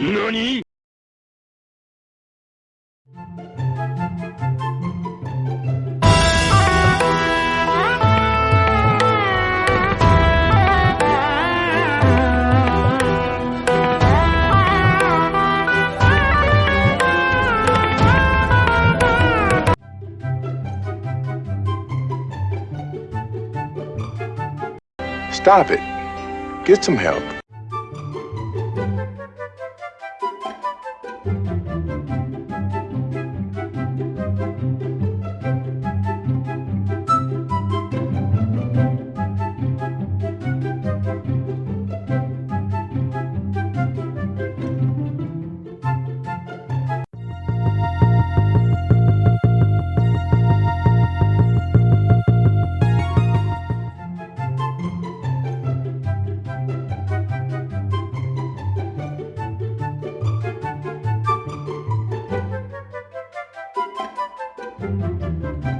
何 Stop it. Get some help. Música